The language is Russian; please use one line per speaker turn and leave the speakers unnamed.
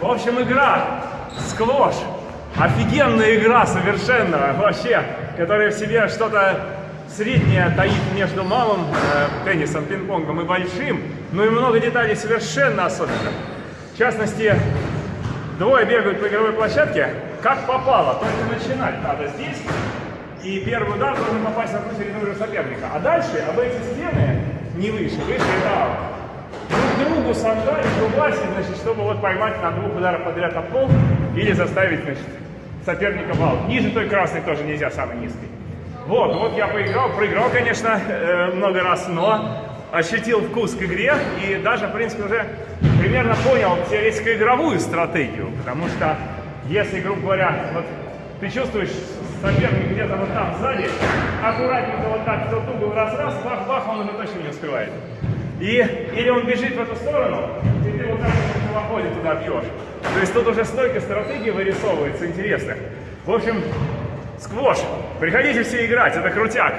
В общем, игра сквош. Офигенная игра совершенно вообще, которая в себе что-то среднее таит между малым э, теннисом, пинг-понгом и большим, но и много деталей совершенно особенных. В частности, двое бегают по игровой площадке, как попало, только начинать надо здесь, и первый удар должен попасть на ту середину соперника. А дальше об эти стены, не выше, выше это аут друг другу сандали, рубаси, значит, чтобы вот поймать на двух ударах подряд об пол или заставить, значит, соперника в аут. Ниже той красной тоже нельзя, самый низкий. Вот, вот я поиграл, проиграл, конечно, э, много раз, но ощутил вкус к игре и даже, в принципе, уже примерно понял теоретико-игровую стратегию, потому что если, грубо говоря, вот ты чувствуешь соперник где-то вот там сзади, аккуратненько вот так в тот угол раз-раз, бах-бах, он уже точно не успевает. И, или он бежит в эту сторону, и ты вот так вот на холоходе туда бьешь. То есть тут уже столько стратегий вырисовывается интересных. В общем, сквош. Приходите все играть, это крутяк.